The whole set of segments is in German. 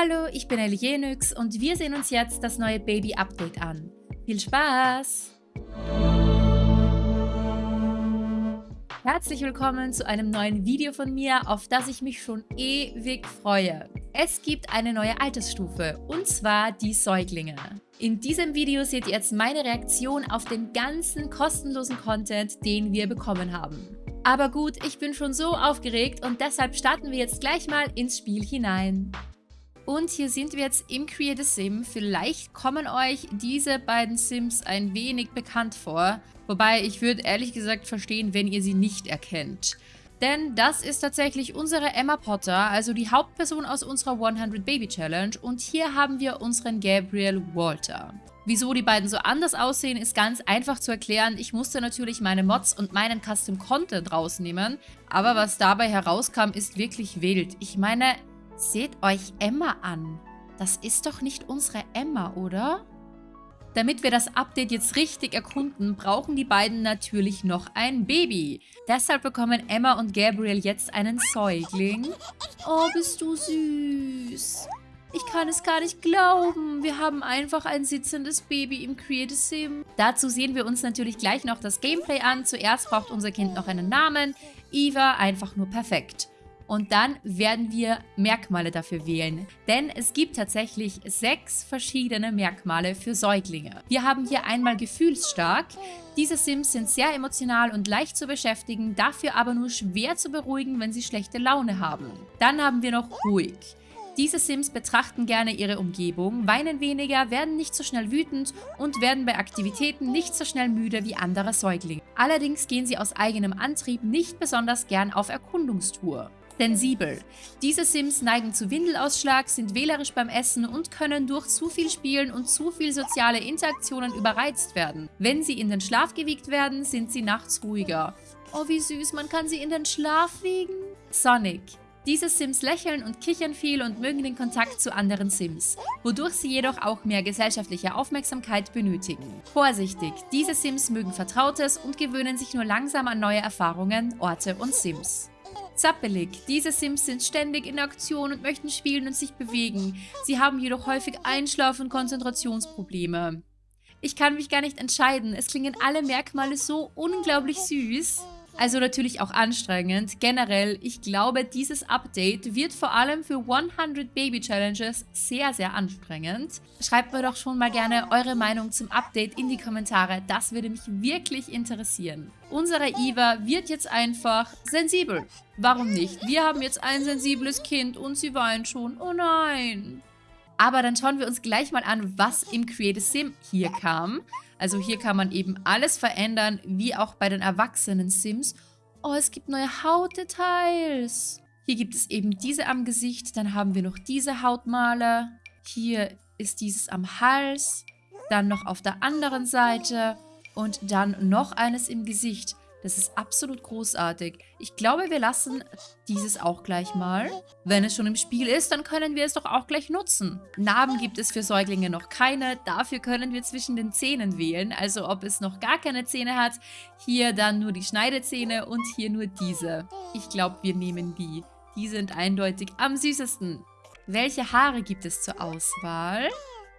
Hallo, ich bin Elienix und wir sehen uns jetzt das neue Baby-Update an. Viel Spaß! Herzlich willkommen zu einem neuen Video von mir, auf das ich mich schon ewig freue. Es gibt eine neue Altersstufe, und zwar die Säuglinge. In diesem Video seht ihr jetzt meine Reaktion auf den ganzen kostenlosen Content, den wir bekommen haben. Aber gut, ich bin schon so aufgeregt und deshalb starten wir jetzt gleich mal ins Spiel hinein. Und hier sind wir jetzt im Create a Sim. Vielleicht kommen euch diese beiden Sims ein wenig bekannt vor. Wobei ich würde ehrlich gesagt verstehen, wenn ihr sie nicht erkennt. Denn das ist tatsächlich unsere Emma Potter, also die Hauptperson aus unserer 100 Baby Challenge. Und hier haben wir unseren Gabriel Walter. Wieso die beiden so anders aussehen, ist ganz einfach zu erklären. Ich musste natürlich meine Mods und meinen Custom Content rausnehmen. Aber was dabei herauskam, ist wirklich wild. Ich meine, Seht euch Emma an. Das ist doch nicht unsere Emma, oder? Damit wir das Update jetzt richtig erkunden, brauchen die beiden natürlich noch ein Baby. Deshalb bekommen Emma und Gabriel jetzt einen Säugling. Oh, bist du süß. Ich kann es gar nicht glauben. Wir haben einfach ein sitzendes Baby im Create Sim. Dazu sehen wir uns natürlich gleich noch das Gameplay an. Zuerst braucht unser Kind noch einen Namen. Eva einfach nur perfekt und dann werden wir Merkmale dafür wählen. Denn es gibt tatsächlich sechs verschiedene Merkmale für Säuglinge. Wir haben hier einmal gefühlsstark. Diese Sims sind sehr emotional und leicht zu beschäftigen, dafür aber nur schwer zu beruhigen, wenn sie schlechte Laune haben. Dann haben wir noch ruhig. Diese Sims betrachten gerne ihre Umgebung, weinen weniger, werden nicht so schnell wütend und werden bei Aktivitäten nicht so schnell müde wie andere Säuglinge. Allerdings gehen sie aus eigenem Antrieb nicht besonders gern auf Erkundungstour. Sensibel. Diese Sims neigen zu Windelausschlag, sind wählerisch beim Essen und können durch zu viel Spielen und zu viel soziale Interaktionen überreizt werden. Wenn sie in den Schlaf gewiegt werden, sind sie nachts ruhiger. Oh, wie süß, man kann sie in den Schlaf wiegen. Sonic. Diese Sims lächeln und kichern viel und mögen den Kontakt zu anderen Sims, wodurch sie jedoch auch mehr gesellschaftliche Aufmerksamkeit benötigen. Vorsichtig, diese Sims mögen Vertrautes und gewöhnen sich nur langsam an neue Erfahrungen, Orte und Sims. Zappelig. Diese Sims sind ständig in Aktion und möchten spielen und sich bewegen. Sie haben jedoch häufig Einschlaf- und Konzentrationsprobleme. Ich kann mich gar nicht entscheiden. Es klingen alle Merkmale so unglaublich süß. Also natürlich auch anstrengend. Generell, ich glaube, dieses Update wird vor allem für 100 Baby Challenges sehr, sehr anstrengend. Schreibt mir doch schon mal gerne eure Meinung zum Update in die Kommentare. Das würde mich wirklich interessieren. Unsere Eva wird jetzt einfach sensibel. Warum nicht? Wir haben jetzt ein sensibles Kind und sie weint schon. Oh nein. Aber dann schauen wir uns gleich mal an, was im Create Sim hier kam. Also hier kann man eben alles verändern, wie auch bei den erwachsenen Sims. Oh, es gibt neue Hautdetails. Hier gibt es eben diese am Gesicht, dann haben wir noch diese Hautmale. Hier ist dieses am Hals, dann noch auf der anderen Seite und dann noch eines im Gesicht. Das ist absolut großartig. Ich glaube, wir lassen dieses auch gleich mal. Wenn es schon im Spiel ist, dann können wir es doch auch gleich nutzen. Narben gibt es für Säuglinge noch keine. Dafür können wir zwischen den Zähnen wählen. Also ob es noch gar keine Zähne hat. Hier dann nur die Schneidezähne und hier nur diese. Ich glaube, wir nehmen die. Die sind eindeutig am süßesten. Welche Haare gibt es zur Auswahl?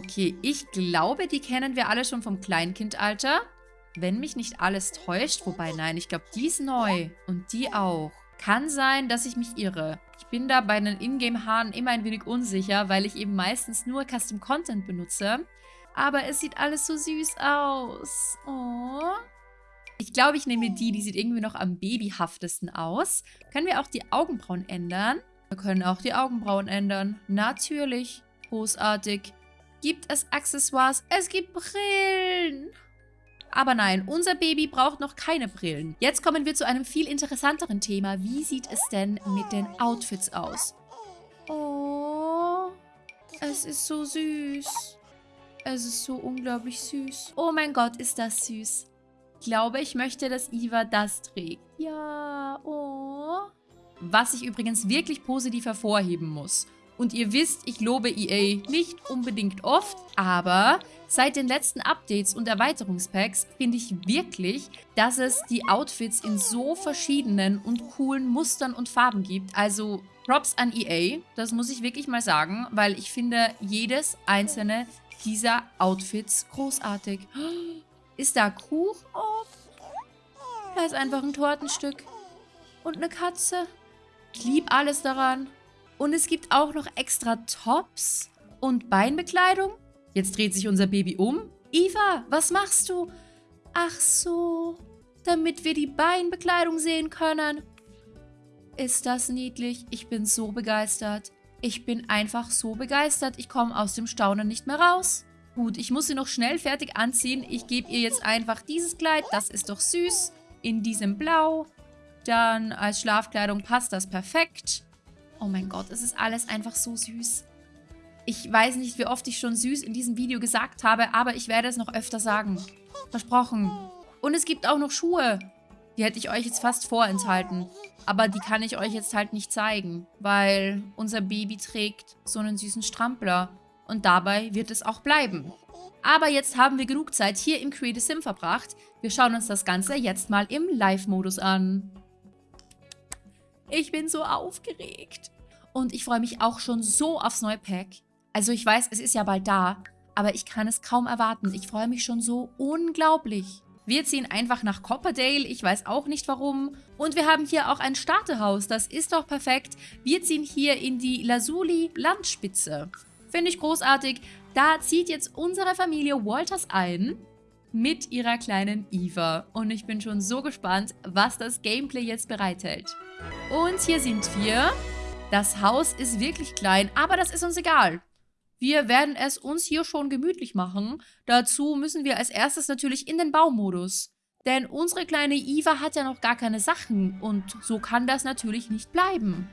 Okay, ich glaube, die kennen wir alle schon vom Kleinkindalter. Wenn mich nicht alles täuscht, wobei nein, ich glaube, die ist neu und die auch. Kann sein, dass ich mich irre. Ich bin da bei den Ingame-Haaren immer ein wenig unsicher, weil ich eben meistens nur Custom Content benutze. Aber es sieht alles so süß aus. Oh. Ich glaube, ich nehme die, die sieht irgendwie noch am babyhaftesten aus. Können wir auch die Augenbrauen ändern? Wir können auch die Augenbrauen ändern. Natürlich. Großartig. Gibt es Accessoires? Es gibt Brillen. Aber nein, unser Baby braucht noch keine Brillen. Jetzt kommen wir zu einem viel interessanteren Thema. Wie sieht es denn mit den Outfits aus? Oh, es ist so süß. Es ist so unglaublich süß. Oh mein Gott, ist das süß. Ich glaube, ich möchte, dass Eva das trägt. Ja, oh. Was ich übrigens wirklich positiv hervorheben muss. Und ihr wisst, ich lobe EA nicht unbedingt oft, aber seit den letzten Updates und Erweiterungspacks finde ich wirklich, dass es die Outfits in so verschiedenen und coolen Mustern und Farben gibt. Also Props an EA, das muss ich wirklich mal sagen, weil ich finde jedes einzelne dieser Outfits großartig. Ist da Kuchen? Oh, da ist einfach ein Tortenstück. Und eine Katze. Ich liebe alles daran. Und es gibt auch noch extra Tops und Beinbekleidung. Jetzt dreht sich unser Baby um. Eva, was machst du? Ach so, damit wir die Beinbekleidung sehen können. Ist das niedlich? Ich bin so begeistert. Ich bin einfach so begeistert. Ich komme aus dem Staunen nicht mehr raus. Gut, ich muss sie noch schnell fertig anziehen. Ich gebe ihr jetzt einfach dieses Kleid. Das ist doch süß. In diesem Blau. Dann als Schlafkleidung passt das perfekt. Oh mein Gott, es ist alles einfach so süß. Ich weiß nicht, wie oft ich schon süß in diesem Video gesagt habe, aber ich werde es noch öfter sagen. Versprochen. Und es gibt auch noch Schuhe. Die hätte ich euch jetzt fast vorenthalten. Aber die kann ich euch jetzt halt nicht zeigen, weil unser Baby trägt so einen süßen Strampler. Und dabei wird es auch bleiben. Aber jetzt haben wir genug Zeit hier im Create Sim verbracht. Wir schauen uns das Ganze jetzt mal im Live-Modus an. Ich bin so aufgeregt. Und ich freue mich auch schon so aufs neue Pack. Also ich weiß, es ist ja bald da, aber ich kann es kaum erwarten. Ich freue mich schon so unglaublich. Wir ziehen einfach nach Copperdale, ich weiß auch nicht warum. Und wir haben hier auch ein Starterhaus, das ist doch perfekt. Wir ziehen hier in die Lasuli Landspitze. Finde ich großartig. Da zieht jetzt unsere Familie Walters ein mit ihrer kleinen Eva. Und ich bin schon so gespannt, was das Gameplay jetzt bereithält. Und hier sind wir. Das Haus ist wirklich klein, aber das ist uns egal. Wir werden es uns hier schon gemütlich machen. Dazu müssen wir als erstes natürlich in den Baumodus. Denn unsere kleine Eva hat ja noch gar keine Sachen und so kann das natürlich nicht bleiben.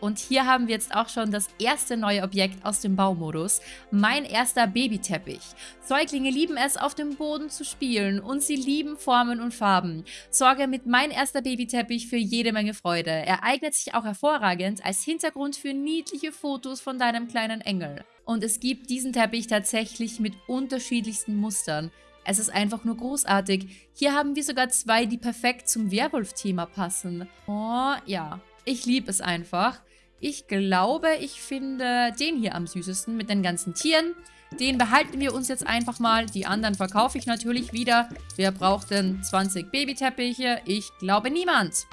Und hier haben wir jetzt auch schon das erste neue Objekt aus dem Baumodus. Mein erster Babyteppich. Säuglinge lieben es, auf dem Boden zu spielen und sie lieben Formen und Farben. Sorge mit Mein erster Babyteppich für jede Menge Freude. Er eignet sich auch hervorragend als Hintergrund für niedliche Fotos von deinem kleinen Engel. Und es gibt diesen Teppich tatsächlich mit unterschiedlichsten Mustern. Es ist einfach nur großartig. Hier haben wir sogar zwei, die perfekt zum Werwolf-Thema passen. Oh, ja. Ich liebe es einfach. Ich glaube, ich finde den hier am süßesten mit den ganzen Tieren. Den behalten wir uns jetzt einfach mal. Die anderen verkaufe ich natürlich wieder. Wer braucht denn 20 Babyteppiche? Ich glaube niemand.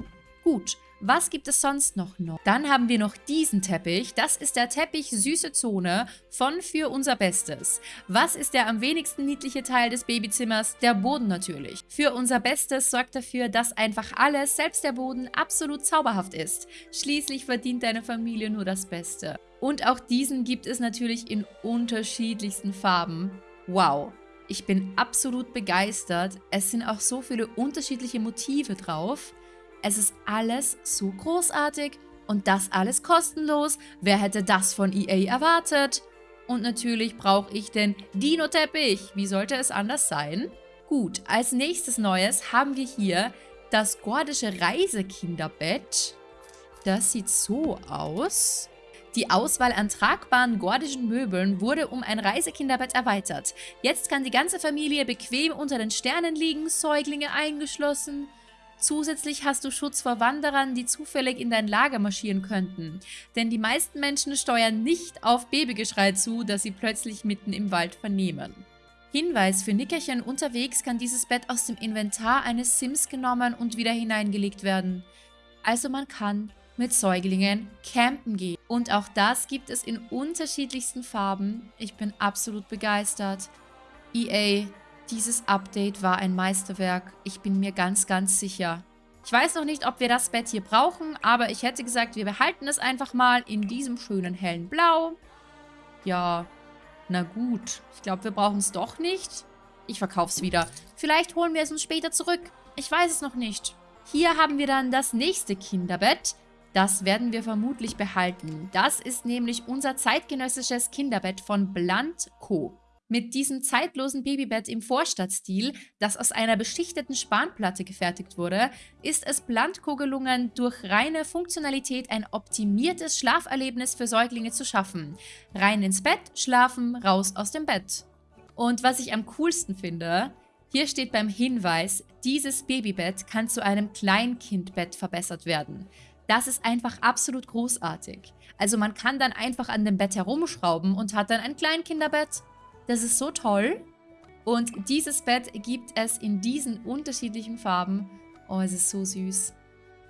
Gut, was gibt es sonst noch? Dann haben wir noch diesen Teppich. Das ist der Teppich Süße Zone von Für unser Bestes. Was ist der am wenigsten niedliche Teil des Babyzimmers? Der Boden natürlich. Für unser Bestes sorgt dafür, dass einfach alles, selbst der Boden, absolut zauberhaft ist. Schließlich verdient deine Familie nur das Beste. Und auch diesen gibt es natürlich in unterschiedlichsten Farben. Wow. Ich bin absolut begeistert. Es sind auch so viele unterschiedliche Motive drauf. Es ist alles so großartig und das alles kostenlos. Wer hätte das von EA erwartet? Und natürlich brauche ich den Dino-Teppich. Wie sollte es anders sein? Gut, als nächstes Neues haben wir hier das gordische Reisekinderbett. Das sieht so aus. Die Auswahl an tragbaren gordischen Möbeln wurde um ein Reisekinderbett erweitert. Jetzt kann die ganze Familie bequem unter den Sternen liegen, Säuglinge eingeschlossen. Zusätzlich hast du Schutz vor Wanderern, die zufällig in dein Lager marschieren könnten. Denn die meisten Menschen steuern nicht auf Babygeschrei zu, das sie plötzlich mitten im Wald vernehmen. Hinweis, für Nickerchen unterwegs kann dieses Bett aus dem Inventar eines Sims genommen und wieder hineingelegt werden. Also man kann mit Säuglingen campen gehen. Und auch das gibt es in unterschiedlichsten Farben. Ich bin absolut begeistert. EA, dieses Update war ein Meisterwerk. Ich bin mir ganz, ganz sicher. Ich weiß noch nicht, ob wir das Bett hier brauchen, aber ich hätte gesagt, wir behalten es einfach mal in diesem schönen hellen Blau. Ja, na gut. Ich glaube, wir brauchen es doch nicht. Ich verkaufe es wieder. Vielleicht holen wir es uns später zurück. Ich weiß es noch nicht. Hier haben wir dann das nächste Kinderbett. Das werden wir vermutlich behalten. Das ist nämlich unser zeitgenössisches Kinderbett von Blunt Co. Mit diesem zeitlosen Babybett im Vorstadtstil, das aus einer beschichteten Spanplatte gefertigt wurde, ist es Blandko gelungen, durch reine Funktionalität ein optimiertes Schlaferlebnis für Säuglinge zu schaffen. Rein ins Bett, schlafen, raus aus dem Bett. Und was ich am coolsten finde, hier steht beim Hinweis, dieses Babybett kann zu einem Kleinkindbett verbessert werden. Das ist einfach absolut großartig. Also man kann dann einfach an dem Bett herumschrauben und hat dann ein Kleinkinderbett. Das ist so toll. Und dieses Bett gibt es in diesen unterschiedlichen Farben. Oh, es ist so süß.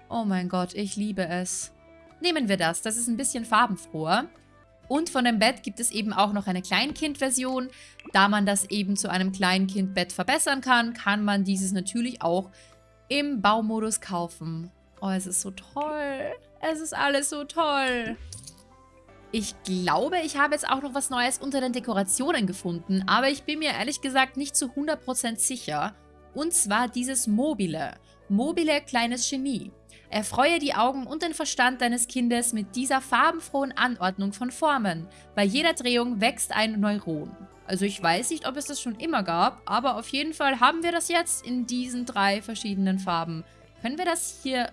Oh mein Gott, ich liebe es. Nehmen wir das. Das ist ein bisschen farbenfroher. Und von dem Bett gibt es eben auch noch eine Kleinkind-Version. Da man das eben zu einem Kleinkind-Bett verbessern kann, kann man dieses natürlich auch im Baumodus kaufen. Oh, es ist so toll. Es ist alles so toll. Ich glaube, ich habe jetzt auch noch was Neues unter den Dekorationen gefunden, aber ich bin mir ehrlich gesagt nicht zu 100% sicher. Und zwar dieses Mobile. Mobile kleines Genie. Erfreue die Augen und den Verstand deines Kindes mit dieser farbenfrohen Anordnung von Formen. Bei jeder Drehung wächst ein Neuron. Also ich weiß nicht, ob es das schon immer gab, aber auf jeden Fall haben wir das jetzt in diesen drei verschiedenen Farben. Können wir das hier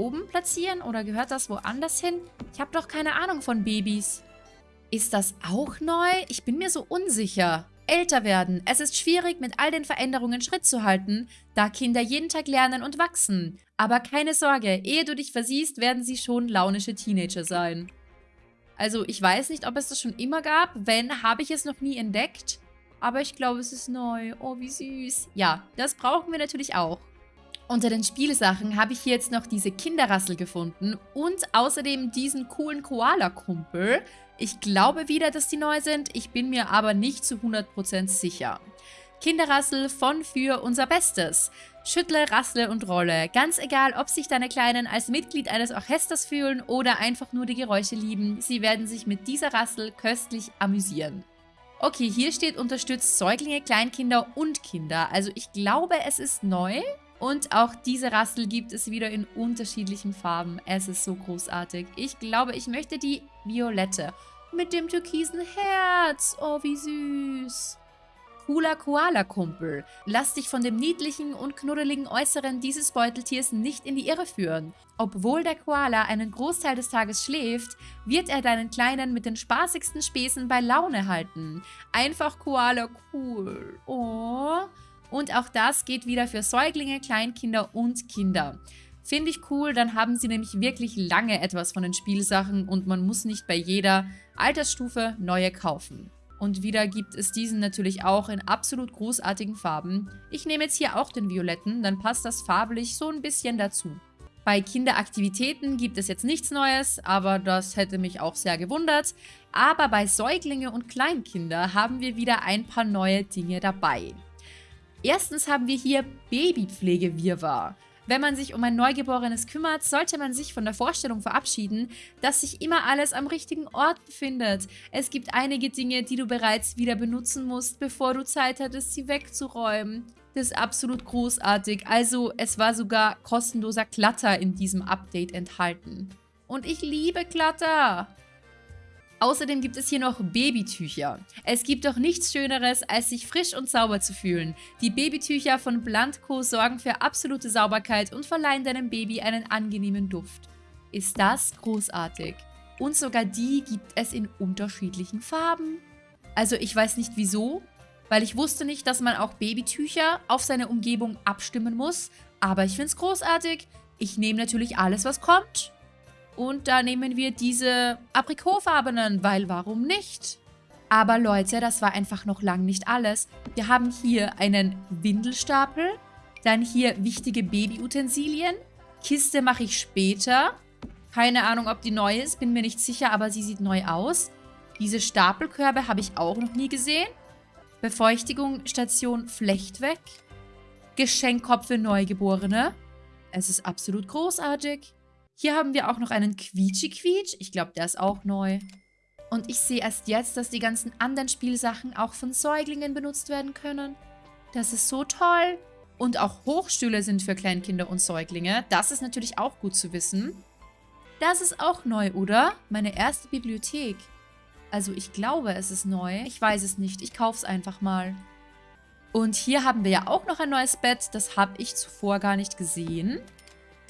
oben platzieren oder gehört das woanders hin? Ich habe doch keine Ahnung von Babys. Ist das auch neu? Ich bin mir so unsicher älter werden. Es ist schwierig, mit all den Veränderungen Schritt zu halten, da Kinder jeden Tag lernen und wachsen. Aber keine Sorge, ehe du dich versiehst, werden sie schon launische Teenager sein. Also ich weiß nicht, ob es das schon immer gab. Wenn, habe ich es noch nie entdeckt. Aber ich glaube, es ist neu. Oh, wie süß. Ja, das brauchen wir natürlich auch. Unter den Spielsachen habe ich hier jetzt noch diese Kinderrassel gefunden und außerdem diesen coolen Koala-Kumpel. Ich glaube wieder, dass die neu sind, ich bin mir aber nicht zu 100% sicher. Kinderrassel von für unser Bestes. Schüttle, rassle und rolle. Ganz egal, ob sich deine Kleinen als Mitglied eines Orchesters fühlen oder einfach nur die Geräusche lieben, sie werden sich mit dieser Rassel köstlich amüsieren. Okay, hier steht unterstützt Säuglinge, Kleinkinder und Kinder. Also ich glaube, es ist neu. Und auch diese Rassel gibt es wieder in unterschiedlichen Farben. Es ist so großartig. Ich glaube, ich möchte die violette. Mit dem türkisen Herz. Oh, wie süß. Cooler Koala-Kumpel. Lass dich von dem niedlichen und knuddeligen Äußeren dieses Beuteltiers nicht in die Irre führen. Obwohl der Koala einen Großteil des Tages schläft, wird er deinen Kleinen mit den spaßigsten Späßen bei Laune halten. Einfach Koala cool. Oh. Und auch das geht wieder für Säuglinge, Kleinkinder und Kinder. Finde ich cool, dann haben sie nämlich wirklich lange etwas von den Spielsachen und man muss nicht bei jeder Altersstufe neue kaufen. Und wieder gibt es diesen natürlich auch in absolut großartigen Farben. Ich nehme jetzt hier auch den violetten, dann passt das farblich so ein bisschen dazu. Bei Kinderaktivitäten gibt es jetzt nichts Neues, aber das hätte mich auch sehr gewundert. Aber bei Säuglinge und Kleinkinder haben wir wieder ein paar neue Dinge dabei. Erstens haben wir hier Babypflegewirrwarr. Wenn man sich um ein Neugeborenes kümmert, sollte man sich von der Vorstellung verabschieden, dass sich immer alles am richtigen Ort befindet. Es gibt einige Dinge, die du bereits wieder benutzen musst, bevor du Zeit hattest, sie wegzuräumen. Das ist absolut großartig. Also, es war sogar kostenloser Klatter in diesem Update enthalten. Und ich liebe Klatter. Außerdem gibt es hier noch Babytücher. Es gibt doch nichts Schöneres, als sich frisch und sauber zu fühlen. Die Babytücher von Blandco sorgen für absolute Sauberkeit und verleihen deinem Baby einen angenehmen Duft. Ist das großartig. Und sogar die gibt es in unterschiedlichen Farben. Also ich weiß nicht wieso, weil ich wusste nicht, dass man auch Babytücher auf seine Umgebung abstimmen muss. Aber ich finde es großartig. Ich nehme natürlich alles, was kommt. Und da nehmen wir diese aprikotfarbenen, weil warum nicht? Aber Leute, das war einfach noch lang nicht alles. Wir haben hier einen Windelstapel, dann hier wichtige Babyutensilien. Kiste mache ich später. Keine Ahnung, ob die neu ist, bin mir nicht sicher, aber sie sieht neu aus. Diese Stapelkörbe habe ich auch noch nie gesehen. Befeuchtigung, Station Flechtweg. Geschenkkopf für Neugeborene. Es ist absolut großartig. Hier haben wir auch noch einen Quietschi-Quietsch. Ich glaube, der ist auch neu. Und ich sehe erst jetzt, dass die ganzen anderen Spielsachen auch von Säuglingen benutzt werden können. Das ist so toll. Und auch Hochstühle sind für Kleinkinder und Säuglinge. Das ist natürlich auch gut zu wissen. Das ist auch neu, oder? Meine erste Bibliothek. Also ich glaube, es ist neu. Ich weiß es nicht. Ich kaufe es einfach mal. Und hier haben wir ja auch noch ein neues Bett. Das habe ich zuvor gar nicht gesehen.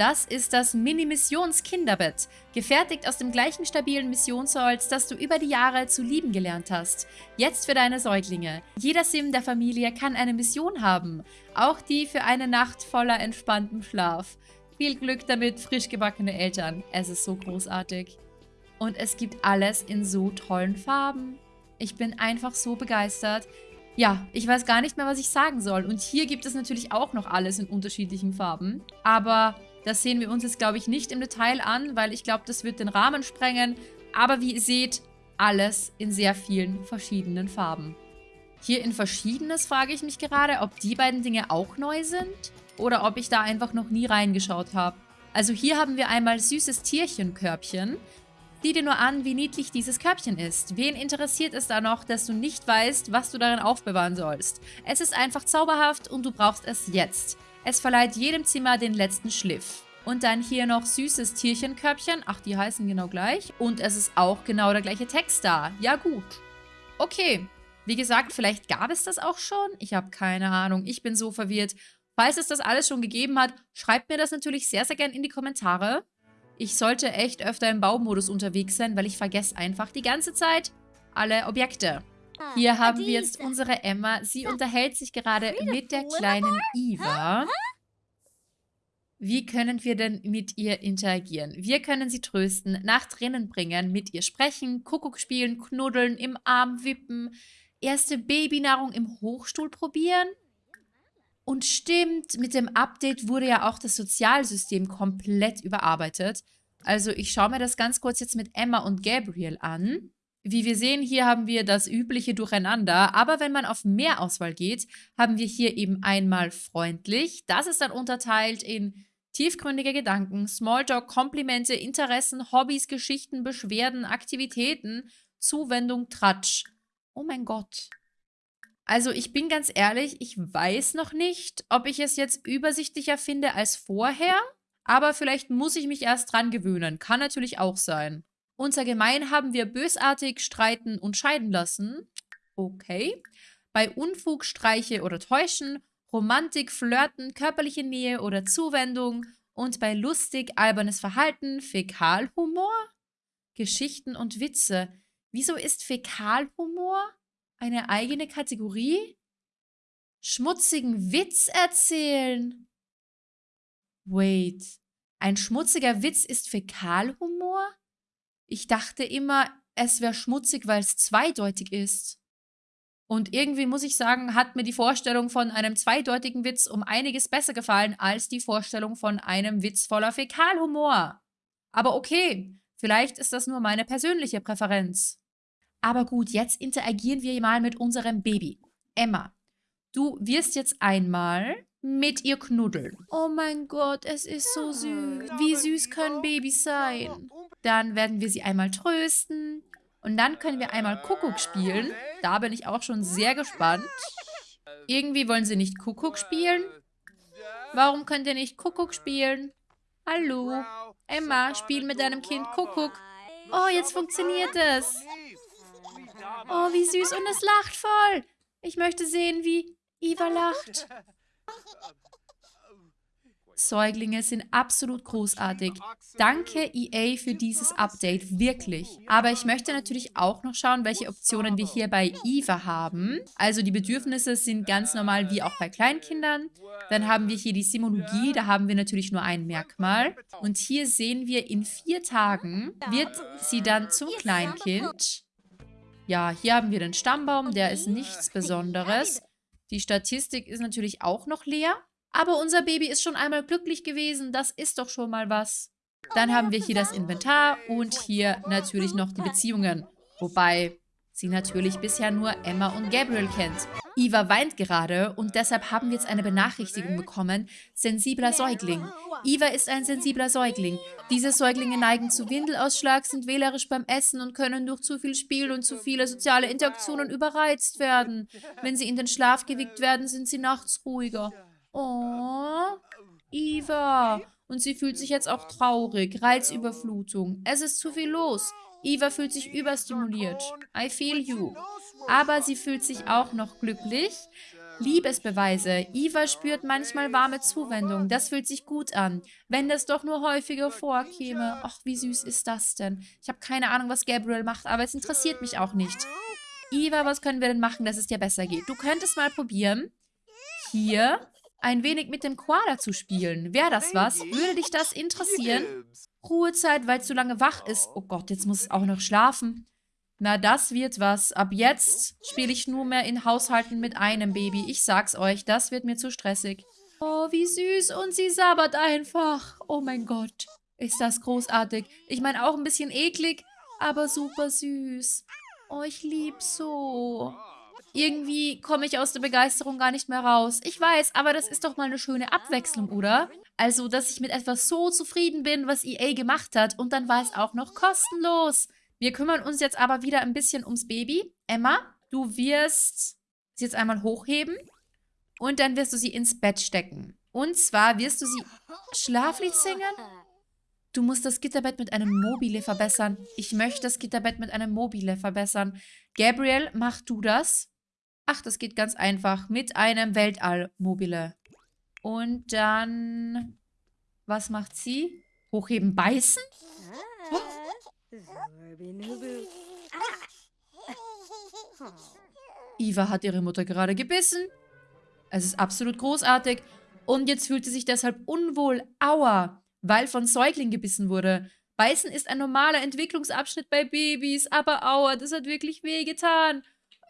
Das ist das Mini-Missions-Kinderbett, gefertigt aus dem gleichen stabilen Missionsholz, das du über die Jahre zu lieben gelernt hast. Jetzt für deine Säuglinge. Jeder Sim der Familie kann eine Mission haben, auch die für eine Nacht voller entspanntem Schlaf. Viel Glück damit, frisch gebackene Eltern. Es ist so großartig. Und es gibt alles in so tollen Farben. Ich bin einfach so begeistert. Ja, ich weiß gar nicht mehr, was ich sagen soll. Und hier gibt es natürlich auch noch alles in unterschiedlichen Farben. Aber das sehen wir uns jetzt, glaube ich, nicht im Detail an, weil ich glaube, das wird den Rahmen sprengen. Aber wie ihr seht, alles in sehr vielen verschiedenen Farben. Hier in Verschiedenes frage ich mich gerade, ob die beiden Dinge auch neu sind oder ob ich da einfach noch nie reingeschaut habe. Also hier haben wir einmal süßes Tierchenkörbchen. Sieh dir nur an, wie niedlich dieses Körbchen ist. Wen interessiert es da noch, dass du nicht weißt, was du darin aufbewahren sollst? Es ist einfach zauberhaft und du brauchst es jetzt. Es verleiht jedem Zimmer den letzten Schliff. Und dann hier noch süßes Tierchenkörbchen. Ach, die heißen genau gleich. Und es ist auch genau der gleiche Text da. Ja gut. Okay. Wie gesagt, vielleicht gab es das auch schon. Ich habe keine Ahnung. Ich bin so verwirrt. Falls es das alles schon gegeben hat, schreibt mir das natürlich sehr, sehr gerne in die Kommentare. Ich sollte echt öfter im Baumodus unterwegs sein, weil ich vergesse einfach die ganze Zeit alle Objekte. Ah, Hier haben wir jetzt unsere Emma. Sie unterhält sich gerade mit der kleinen Eva. Wie können wir denn mit ihr interagieren? Wir können sie trösten, nach drinnen bringen, mit ihr sprechen, Kuckuck spielen, knuddeln, im Arm wippen, erste Babynahrung im Hochstuhl probieren. Und stimmt, mit dem Update wurde ja auch das Sozialsystem komplett überarbeitet. Also ich schaue mir das ganz kurz jetzt mit Emma und Gabriel an. Wie wir sehen, hier haben wir das übliche Durcheinander, aber wenn man auf mehr Auswahl geht, haben wir hier eben einmal freundlich. Das ist dann unterteilt in tiefgründige Gedanken, Smalltalk, Komplimente, Interessen, Hobbys, Geschichten, Beschwerden, Aktivitäten, Zuwendung, Tratsch. Oh mein Gott. Also ich bin ganz ehrlich, ich weiß noch nicht, ob ich es jetzt übersichtlicher finde als vorher, aber vielleicht muss ich mich erst dran gewöhnen. Kann natürlich auch sein. Unser Gemein haben wir bösartig streiten und scheiden lassen. Okay. Bei Unfug, Streiche oder Täuschen, Romantik, Flirten, körperliche Nähe oder Zuwendung und bei lustig, albernes Verhalten, Fäkalhumor, Geschichten und Witze. Wieso ist Fäkalhumor eine eigene Kategorie? Schmutzigen Witz erzählen. Wait, ein schmutziger Witz ist Fäkalhumor? Ich dachte immer, es wäre schmutzig, weil es zweideutig ist. Und irgendwie muss ich sagen, hat mir die Vorstellung von einem zweideutigen Witz um einiges besser gefallen als die Vorstellung von einem Witz voller Fäkalhumor. Aber okay, vielleicht ist das nur meine persönliche Präferenz. Aber gut, jetzt interagieren wir mal mit unserem Baby. Emma, du wirst jetzt einmal mit ihr knuddeln. Oh mein Gott, es ist so süß. Wie süß können Babys sein? Dann werden wir sie einmal trösten. Und dann können wir einmal Kuckuck spielen. Da bin ich auch schon sehr gespannt. Irgendwie wollen sie nicht Kuckuck spielen. Warum könnt ihr nicht Kuckuck spielen? Hallo? Emma, spiel mit deinem Kind Kuckuck. Oh, jetzt funktioniert es. Oh, wie süß. Und es lacht voll. Ich möchte sehen, wie Eva lacht. Säuglinge sind absolut großartig. Danke EA für dieses Update, wirklich. Aber ich möchte natürlich auch noch schauen, welche Optionen wir hier bei Eva haben. Also die Bedürfnisse sind ganz normal wie auch bei Kleinkindern. Dann haben wir hier die Simologie, da haben wir natürlich nur ein Merkmal. Und hier sehen wir, in vier Tagen wird sie dann zum Kleinkind. Ja, hier haben wir den Stammbaum, der ist nichts Besonderes. Die Statistik ist natürlich auch noch leer. Aber unser Baby ist schon einmal glücklich gewesen. Das ist doch schon mal was. Dann haben wir hier das Inventar und hier natürlich noch die Beziehungen. Wobei sie natürlich bisher nur Emma und Gabriel kennt. Eva weint gerade und deshalb haben wir jetzt eine Benachrichtigung bekommen. Sensibler Säugling. Eva ist ein sensibler Säugling. Diese Säuglinge neigen zu Windelausschlag, sind wählerisch beim Essen und können durch zu viel Spiel und zu viele soziale Interaktionen überreizt werden. Wenn sie in den Schlaf gewickt werden, sind sie nachts ruhiger. Oh, Eva. Und sie fühlt sich jetzt auch traurig. Reizüberflutung. Es ist zu viel los. Eva fühlt sich überstimuliert. I feel you. Aber sie fühlt sich auch noch glücklich. Liebesbeweise. Eva spürt manchmal warme Zuwendung. Das fühlt sich gut an. Wenn das doch nur häufiger vorkäme. Ach, wie süß ist das denn? Ich habe keine Ahnung, was Gabriel macht, aber es interessiert mich auch nicht. Eva, was können wir denn machen, dass es dir besser geht? Du könntest mal probieren, hier ein wenig mit dem Koala zu spielen. Wäre das was? Würde dich das interessieren? Ruhezeit, weil es zu lange wach ist. Oh Gott, jetzt muss es auch noch schlafen. Na, das wird was. Ab jetzt spiele ich nur mehr in Haushalten mit einem Baby. Ich sag's euch, das wird mir zu stressig. Oh, wie süß. Und sie sabbert einfach. Oh mein Gott. Ist das großartig. Ich meine, auch ein bisschen eklig, aber super süß. Oh, ich lieb's so. Irgendwie komme ich aus der Begeisterung gar nicht mehr raus. Ich weiß, aber das ist doch mal eine schöne Abwechslung, oder? Also, dass ich mit etwas so zufrieden bin, was EA gemacht hat. Und dann war es auch noch kostenlos. Wir kümmern uns jetzt aber wieder ein bisschen ums Baby. Emma, du wirst sie jetzt einmal hochheben und dann wirst du sie ins Bett stecken. Und zwar wirst du sie Schlaflied singen. Du musst das Gitterbett mit einem Mobile verbessern. Ich möchte das Gitterbett mit einem Mobile verbessern. Gabriel, mach du das. Ach, das geht ganz einfach. Mit einem Weltall-Mobile. Und dann... Was macht sie? Hochheben, beißen? Oh. Eva hat ihre Mutter gerade gebissen. Es ist absolut großartig. Und jetzt fühlt sie sich deshalb unwohl. Aua, weil von Säugling gebissen wurde. Beißen ist ein normaler Entwicklungsabschnitt bei Babys, aber aua, das hat wirklich wehgetan.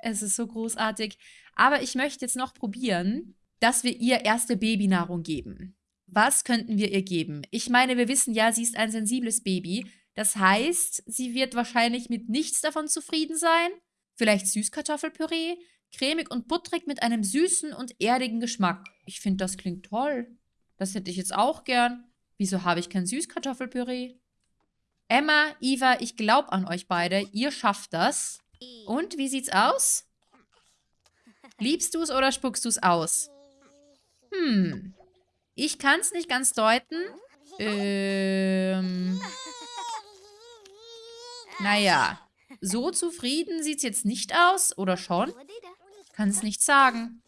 Es ist so großartig. Aber ich möchte jetzt noch probieren, dass wir ihr erste Babynahrung geben. Was könnten wir ihr geben? Ich meine, wir wissen ja, sie ist ein sensibles Baby. Das heißt, sie wird wahrscheinlich mit nichts davon zufrieden sein. Vielleicht Süßkartoffelpüree, cremig und butterig mit einem süßen und erdigen Geschmack. Ich finde, das klingt toll. Das hätte ich jetzt auch gern. Wieso habe ich kein Süßkartoffelpüree? Emma, Eva, ich glaube an euch beide. Ihr schafft das. Und, wie sieht's aus? Liebst du es oder spuckst du es aus? Hm. Ich kann es nicht ganz deuten. Ähm... Naja, so zufrieden sieht es jetzt nicht aus, oder schon? Kann es nicht sagen.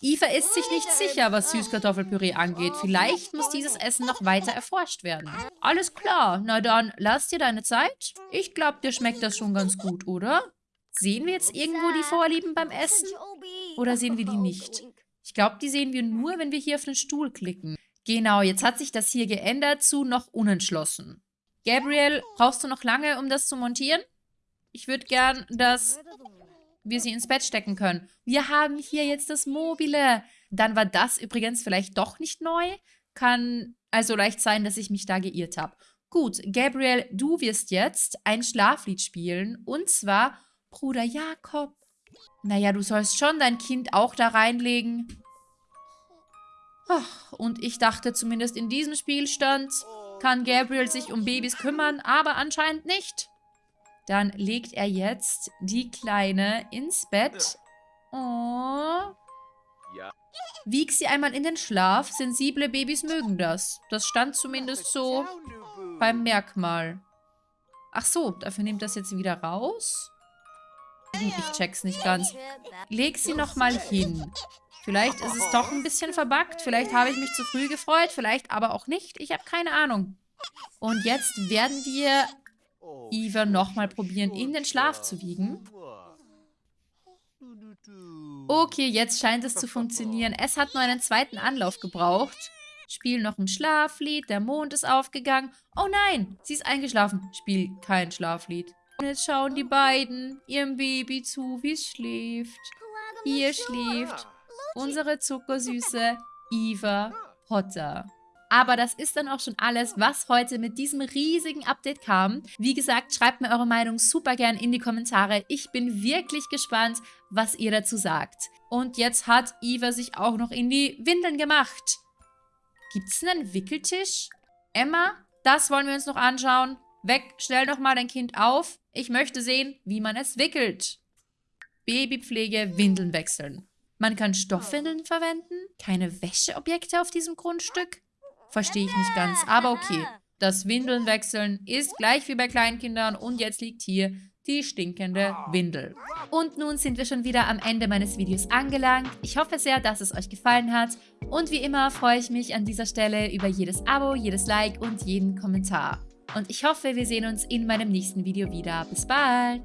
Eva ist sich nicht sicher, was Süßkartoffelpüree angeht. Vielleicht muss dieses Essen noch weiter erforscht werden. Alles klar, na dann, lass dir deine Zeit. Ich glaube, dir schmeckt das schon ganz gut, oder? Sehen wir jetzt irgendwo die Vorlieben beim Essen? Oder sehen wir die nicht? Ich glaube, die sehen wir nur, wenn wir hier auf den Stuhl klicken. Genau, jetzt hat sich das hier geändert zu noch unentschlossen. Gabriel, brauchst du noch lange, um das zu montieren? Ich würde gern, dass wir sie ins Bett stecken können. Wir haben hier jetzt das Mobile. Dann war das übrigens vielleicht doch nicht neu. Kann also leicht sein, dass ich mich da geirrt habe. Gut, Gabriel, du wirst jetzt ein Schlaflied spielen. Und zwar Bruder Jakob. Naja, du sollst schon dein Kind auch da reinlegen. Ach, und ich dachte zumindest in diesem Spielstand kann Gabriel sich um Babys kümmern, aber anscheinend nicht. Dann legt er jetzt die Kleine ins Bett. Oh. Wieg sie einmal in den Schlaf. Sensible Babys mögen das. Das stand zumindest so beim Merkmal. Ach so, dafür nimmt das jetzt wieder raus. Ich check's nicht ganz. Leg sie nochmal hin. Vielleicht ist es doch ein bisschen verbuggt. Vielleicht habe ich mich zu früh gefreut. Vielleicht aber auch nicht. Ich habe keine Ahnung. Und jetzt werden wir Eva nochmal probieren, in den Schlaf zu wiegen. Okay, jetzt scheint es zu funktionieren. Es hat nur einen zweiten Anlauf gebraucht. Spiel noch ein Schlaflied. Der Mond ist aufgegangen. Oh nein, sie ist eingeschlafen. Spiel kein Schlaflied. Und jetzt schauen die beiden ihrem Baby zu, wie es schläft. Hier schläft unsere zuckersüße Eva Potter. Aber das ist dann auch schon alles, was heute mit diesem riesigen Update kam. Wie gesagt, schreibt mir eure Meinung super gern in die Kommentare. Ich bin wirklich gespannt, was ihr dazu sagt. Und jetzt hat Eva sich auch noch in die Windeln gemacht. Gibt es einen Wickeltisch? Emma, das wollen wir uns noch anschauen. Weg, stell doch mal dein Kind auf. Ich möchte sehen, wie man es wickelt. Babypflege, Windeln wechseln. Man kann Stoffwindeln verwenden, keine Wäscheobjekte auf diesem Grundstück. Verstehe ich nicht ganz, aber okay. Das Windeln wechseln ist gleich wie bei Kleinkindern und jetzt liegt hier die stinkende Windel. Und nun sind wir schon wieder am Ende meines Videos angelangt. Ich hoffe sehr, dass es euch gefallen hat. Und wie immer freue ich mich an dieser Stelle über jedes Abo, jedes Like und jeden Kommentar. Und ich hoffe, wir sehen uns in meinem nächsten Video wieder. Bis bald!